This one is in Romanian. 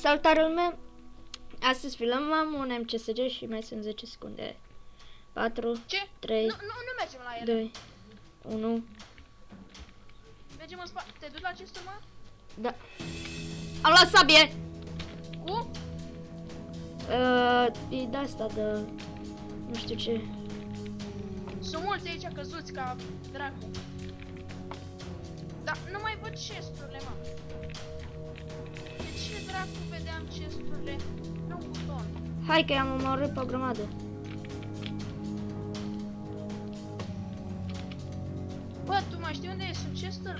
Salutare lume! Astăzi filmăm un MCSG și mai sunt 10 secunde. 4, Ce? Trei. Nu, nu, nu mergem la ele. 2, 1, Mergem în spate. Te duci la acest mă? da. Am luat sabie! Cu? Uh, e de asta de... Nu știu ce. Sunt mulți aici căzuți ca dracu. Dar nu mai văd chesturile, mă. De ce dracu vedeam chesturile? Nu un buton. Hai că i-am omorât pe o grămadă. Bă, tu mai știi unde sunt chesturile?